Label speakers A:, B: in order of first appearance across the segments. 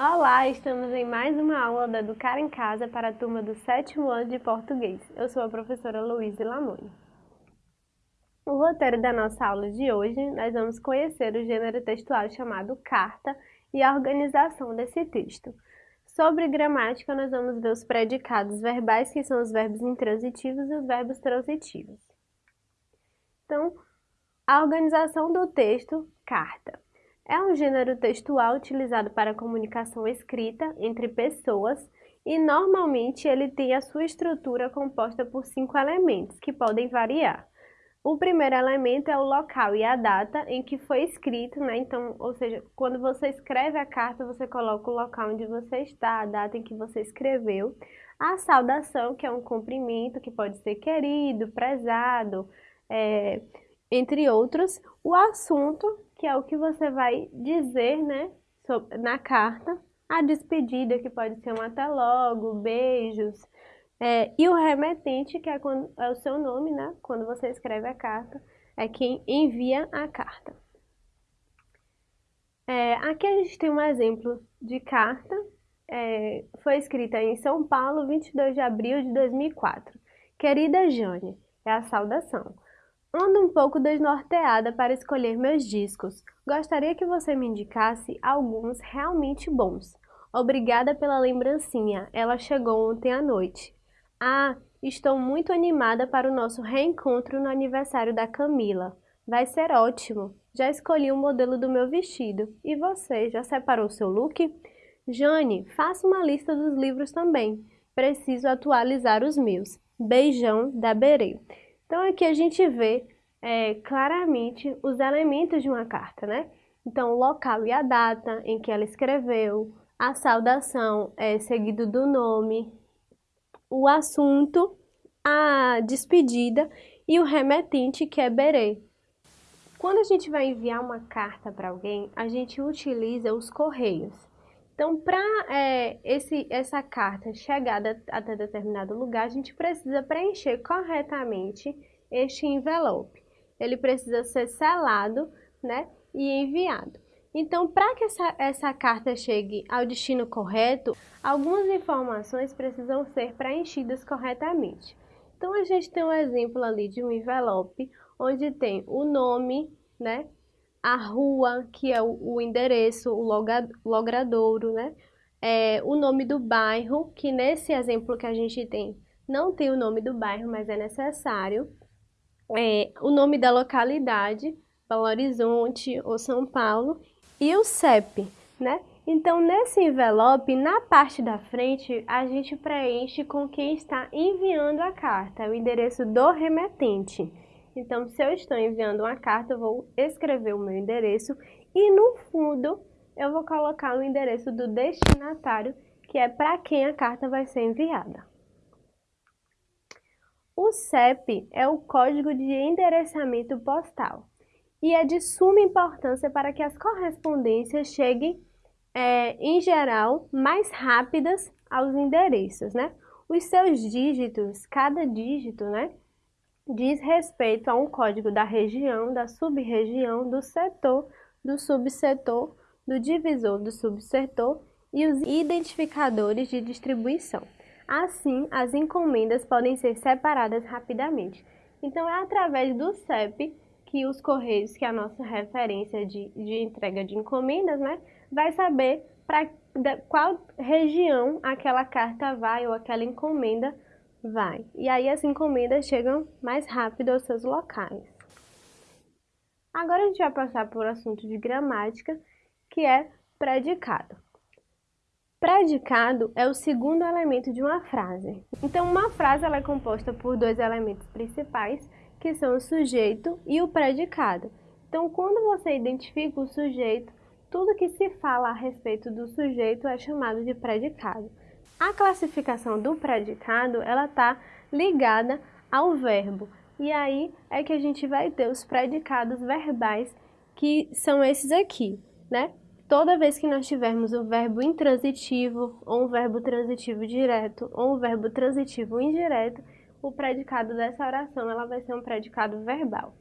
A: Olá, estamos em mais uma aula da Educar em Casa para a turma do sétimo ano de português. Eu sou a professora Luísa Lamone. O roteiro da nossa aula de hoje, nós vamos conhecer o gênero textual chamado carta e a organização desse texto. Sobre gramática, nós vamos ver os predicados verbais, que são os verbos intransitivos e os verbos transitivos. Então, a organização do texto, carta. É um gênero textual utilizado para comunicação escrita entre pessoas e normalmente ele tem a sua estrutura composta por cinco elementos, que podem variar. O primeiro elemento é o local e a data em que foi escrito, né? Então, ou seja, quando você escreve a carta, você coloca o local onde você está, a data em que você escreveu. A saudação, que é um cumprimento que pode ser querido, prezado, é, entre outros. O assunto, que é o que você vai dizer né, na carta, a despedida, que pode ser um até logo, beijos, é, e o remetente, que é, quando, é o seu nome, né? Quando você escreve a carta, é quem envia a carta. É, aqui a gente tem um exemplo de carta, é, foi escrita em São Paulo, 22 de abril de 2004. Querida Jane, é a saudação. Ando um pouco desnorteada para escolher meus discos. Gostaria que você me indicasse alguns realmente bons. Obrigada pela lembrancinha, ela chegou ontem à noite. Ah, estou muito animada para o nosso reencontro no aniversário da Camila. Vai ser ótimo. Já escolhi o modelo do meu vestido. E você, já separou seu look? Jane, faça uma lista dos livros também. Preciso atualizar os meus. Beijão da Berê. Então aqui a gente vê é, claramente os elementos de uma carta, né? Então, o local e a data em que ela escreveu, a saudação é seguido do nome, o assunto, a despedida e o remetente, que é berê. Quando a gente vai enviar uma carta para alguém, a gente utiliza os correios. Então, para é, essa carta chegar até determinado lugar, a gente precisa preencher corretamente este envelope. Ele precisa ser selado né, e enviado. Então, para que essa, essa carta chegue ao destino correto, algumas informações precisam ser preenchidas corretamente. Então, a gente tem um exemplo ali de um envelope, onde tem o nome, né, a rua, que é o, o endereço, o logradouro, né? É, o nome do bairro, que nesse exemplo que a gente tem, não tem o nome do bairro, mas é necessário. É, o nome da localidade, Belo Horizonte ou São Paulo, e o CEP, né? Então, nesse envelope, na parte da frente, a gente preenche com quem está enviando a carta, o endereço do remetente. Então, se eu estou enviando uma carta, eu vou escrever o meu endereço e no fundo eu vou colocar o endereço do destinatário, que é para quem a carta vai ser enviada. O CEP é o código de endereçamento postal e é de suma importância para que as correspondências cheguem, é, em geral, mais rápidas aos endereços, né? Os seus dígitos, cada dígito, né, diz respeito a um código da região, da sub-região, do setor, do subsetor, do divisor do subsetor e os identificadores de distribuição. Assim, as encomendas podem ser separadas rapidamente. Então, é através do CEP que os Correios, que é a nossa referência de, de entrega de encomendas, né, vai saber para qual região aquela carta vai ou aquela encomenda Vai. E aí as encomendas chegam mais rápido aos seus locais. Agora a gente vai passar por assunto de gramática, que é predicado. Predicado é o segundo elemento de uma frase. Então, uma frase ela é composta por dois elementos principais, que são o sujeito e o predicado. Então, quando você identifica o sujeito, tudo que se fala a respeito do sujeito é chamado de predicado. A classificação do predicado, ela está ligada ao verbo. E aí é que a gente vai ter os predicados verbais, que são esses aqui, né? Toda vez que nós tivermos o verbo intransitivo, ou um verbo transitivo direto, ou um verbo transitivo indireto, o predicado dessa oração ela vai ser um predicado verbal.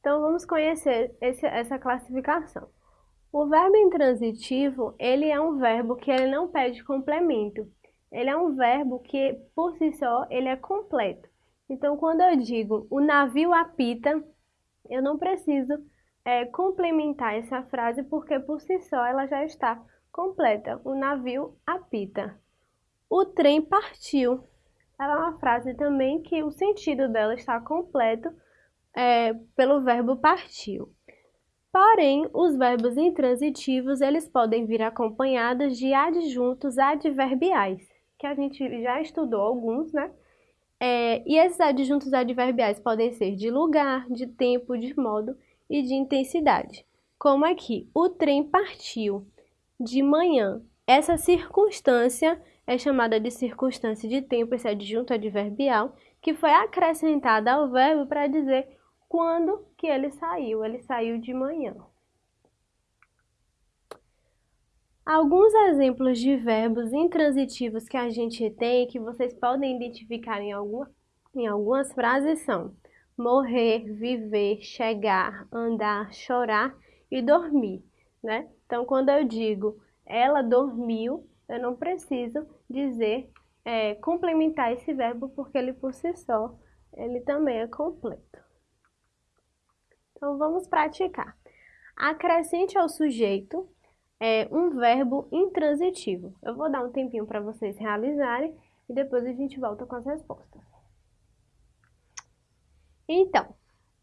A: Então, vamos conhecer esse, essa classificação. O verbo intransitivo, ele é um verbo que ele não pede complemento. Ele é um verbo que, por si só, ele é completo. Então, quando eu digo o navio apita, eu não preciso é, complementar essa frase, porque por si só ela já está completa. O navio apita. O trem partiu. Ela é uma frase também que o sentido dela está completo é, pelo verbo partiu. Porém, os verbos intransitivos, eles podem vir acompanhados de adjuntos adverbiais, que a gente já estudou alguns, né? É, e esses adjuntos adverbiais podem ser de lugar, de tempo, de modo e de intensidade. Como aqui, o trem partiu de manhã. Essa circunstância é chamada de circunstância de tempo, esse adjunto adverbial, que foi acrescentada ao verbo para dizer quando que ele saiu. Ele saiu de manhã. Alguns exemplos de verbos intransitivos que a gente tem, que vocês podem identificar em, alguma, em algumas frases são morrer, viver, chegar, andar, chorar e dormir, né? Então, quando eu digo ela dormiu, eu não preciso dizer, é, complementar esse verbo, porque ele por si só, ele também é completo. Então, vamos praticar. Acrescente ao sujeito é, um verbo intransitivo. Eu vou dar um tempinho para vocês realizarem e depois a gente volta com as respostas. Então,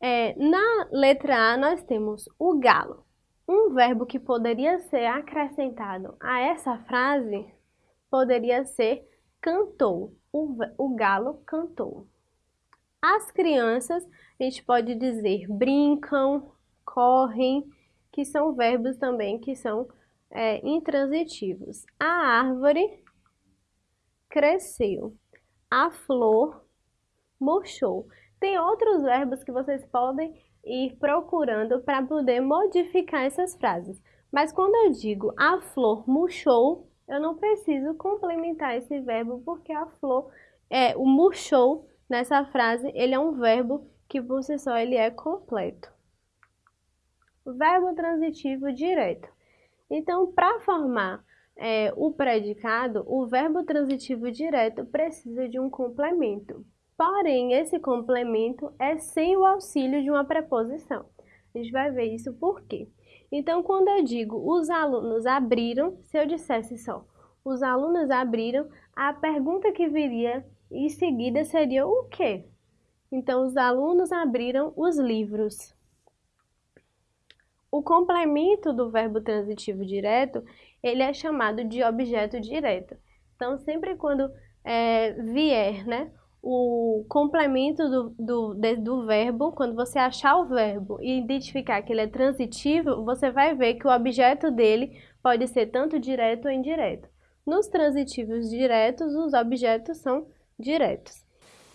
A: é, na letra A nós temos o galo. Um verbo que poderia ser acrescentado a essa frase poderia ser cantou. O, o galo cantou. As crianças, a gente pode dizer brincam, correm, que são verbos também que são é, intransitivos. A árvore cresceu. A flor murchou. Tem outros verbos que vocês podem ir procurando para poder modificar essas frases. Mas quando eu digo a flor murchou, eu não preciso complementar esse verbo porque a flor, é, o murchou Nessa frase, ele é um verbo que por si só ele é completo. Verbo transitivo direto. Então, para formar é, o predicado, o verbo transitivo direto precisa de um complemento. Porém, esse complemento é sem o auxílio de uma preposição. A gente vai ver isso por quê. Então, quando eu digo os alunos abriram, se eu dissesse só os alunos abriram, a pergunta que viria em seguida seria o quê? Então, os alunos abriram os livros. O complemento do verbo transitivo direto, ele é chamado de objeto direto. Então, sempre quando é, vier né, o complemento do, do, de, do verbo, quando você achar o verbo e identificar que ele é transitivo, você vai ver que o objeto dele pode ser tanto direto ou indireto. Nos transitivos diretos, os objetos são diretos.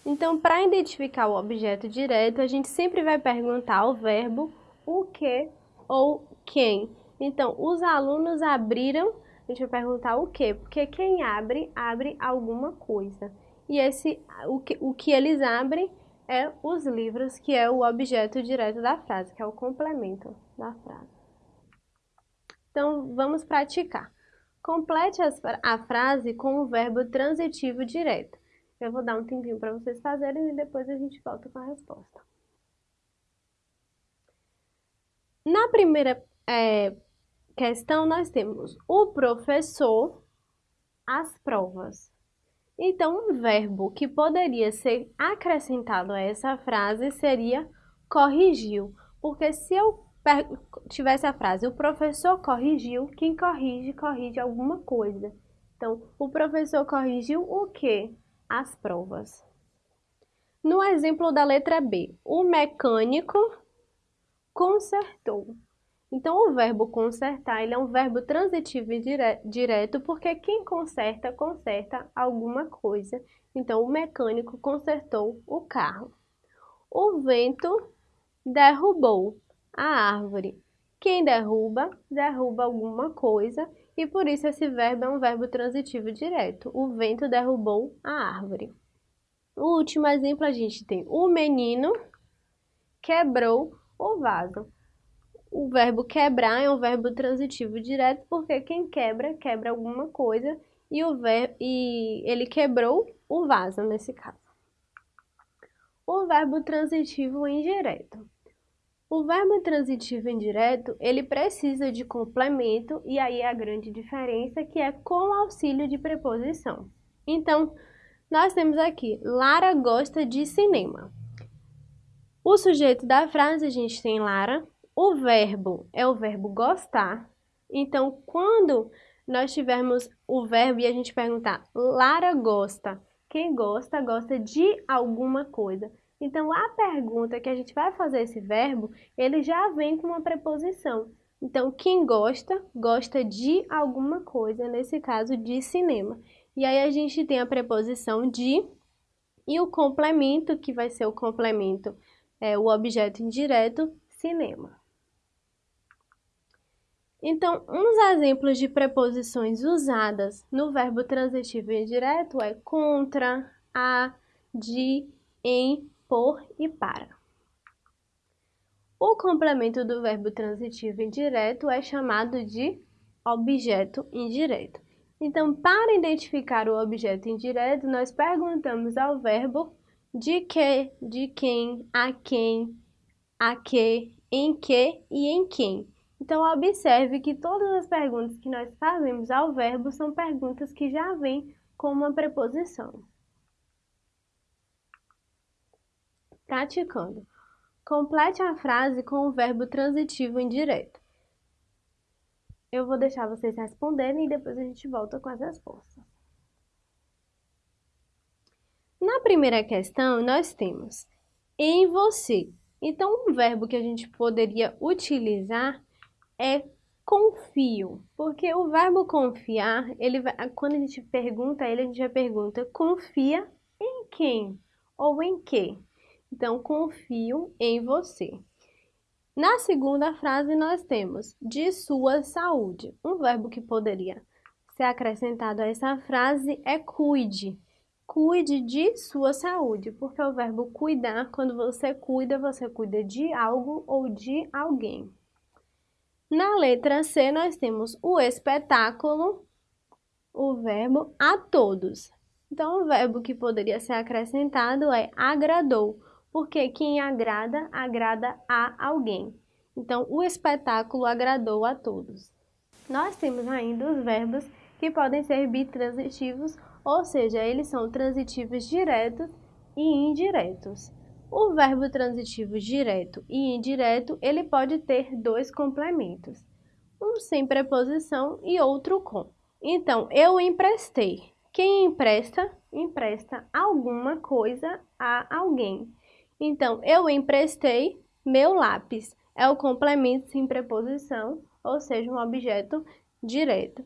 A: Então, para identificar o objeto direto, a gente sempre vai perguntar ao verbo o que ou quem. Então, os alunos abriram, a gente vai perguntar o que, porque quem abre, abre alguma coisa. E esse, o que, o que eles abrem é os livros, que é o objeto direto da frase, que é o complemento da frase. Então, vamos praticar. Complete a frase com o verbo transitivo direto. Eu vou dar um tempinho para vocês fazerem e depois a gente volta com a resposta. Na primeira é, questão, nós temos o professor, as provas. Então, um verbo que poderia ser acrescentado a essa frase seria corrigiu. Porque se eu tivesse a frase, o professor corrigiu, quem corrige, corrige alguma coisa. Então, o professor corrigiu o quê? As provas. No exemplo da letra B, o mecânico consertou. Então, o verbo consertar ele é um verbo transitivo e dire direto, porque quem conserta, conserta alguma coisa. Então, o mecânico consertou o carro. O vento derrubou a árvore. Quem derruba, derruba alguma coisa e por isso esse verbo é um verbo transitivo direto. O vento derrubou a árvore. O último exemplo a gente tem o menino quebrou o vaso. O verbo quebrar é um verbo transitivo direto porque quem quebra, quebra alguma coisa e, o ver... e ele quebrou o vaso nesse caso. O verbo transitivo indireto. O verbo transitivo indireto, ele precisa de complemento e aí é a grande diferença que é com auxílio de preposição. Então, nós temos aqui, Lara gosta de cinema. O sujeito da frase a gente tem Lara, o verbo é o verbo gostar. Então, quando nós tivermos o verbo e a gente perguntar Lara gosta, quem gosta, gosta de alguma coisa. Então, a pergunta que a gente vai fazer esse verbo, ele já vem com uma preposição. Então, quem gosta, gosta de alguma coisa, nesse caso, de cinema. E aí a gente tem a preposição de e o complemento, que vai ser o complemento, é o objeto indireto, cinema. Então, uns exemplos de preposições usadas no verbo transitivo indireto é contra, a, de, em, por e para. O complemento do verbo transitivo indireto é chamado de objeto indireto. Então, para identificar o objeto indireto, nós perguntamos ao verbo de que, de quem, a quem, a que, em que e em quem. Então, observe que todas as perguntas que nós fazemos ao verbo são perguntas que já vêm com uma preposição. Praticando. Complete a frase com o verbo transitivo indireto. Eu vou deixar vocês responderem e depois a gente volta com as respostas. Na primeira questão, nós temos em você. Então, um verbo que a gente poderia utilizar é confio, porque o verbo confiar, ele quando a gente pergunta ele, a gente já pergunta confia em quem ou em que. Então, confio em você. Na segunda frase, nós temos de sua saúde. Um verbo que poderia ser acrescentado a essa frase é cuide. Cuide de sua saúde, porque o verbo cuidar, quando você cuida, você cuida de algo ou de alguém. Na letra C, nós temos o espetáculo, o verbo a todos. Então, o verbo que poderia ser acrescentado é agradou porque quem agrada, agrada a alguém. Então, o espetáculo agradou a todos. Nós temos ainda os verbos que podem ser bitransitivos, ou seja, eles são transitivos diretos e indiretos. O verbo transitivo direto e indireto, ele pode ter dois complementos, um sem preposição e outro com. Então, eu emprestei. Quem empresta, empresta alguma coisa a alguém. Então, eu emprestei meu lápis. É o complemento sem preposição, ou seja, um objeto direto.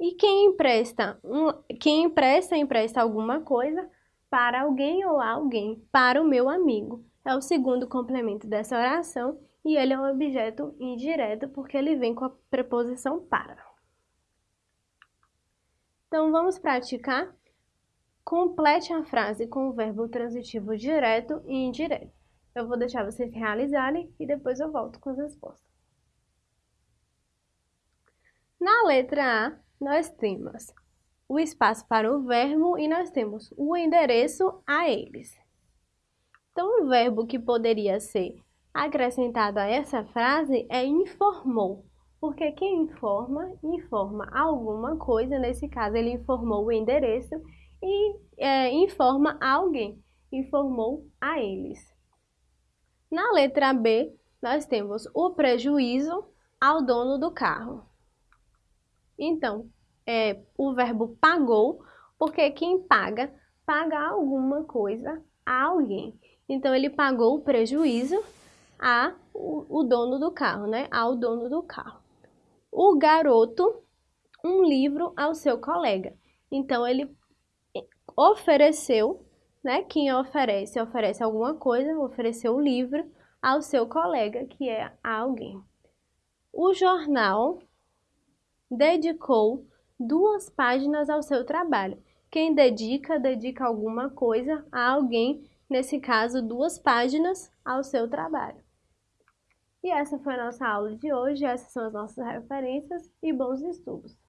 A: E quem empresta, um, quem empresta, empresta alguma coisa para alguém ou alguém, para o meu amigo. É o segundo complemento dessa oração e ele é um objeto indireto porque ele vem com a preposição para. Então, vamos praticar Complete a frase com o verbo transitivo direto e indireto. Eu vou deixar vocês realizarem e depois eu volto com as respostas. Na letra A, nós temos o espaço para o verbo e nós temos o endereço a eles. Então, o verbo que poderia ser acrescentado a essa frase é informou, porque quem informa, informa alguma coisa, nesse caso ele informou o endereço e é, informa a alguém, informou a eles. Na letra B, nós temos o prejuízo ao dono do carro. Então, é, o verbo pagou, porque quem paga, paga alguma coisa a alguém. Então, ele pagou o prejuízo a o, o dono do carro, né? Ao dono do carro. O garoto, um livro ao seu colega. Então, ele ofereceu, né? Quem oferece, oferece alguma coisa, ofereceu o livro ao seu colega, que é alguém. O jornal dedicou duas páginas ao seu trabalho. Quem dedica, dedica alguma coisa a alguém, nesse caso, duas páginas ao seu trabalho. E essa foi a nossa aula de hoje, essas são as nossas referências e bons estudos!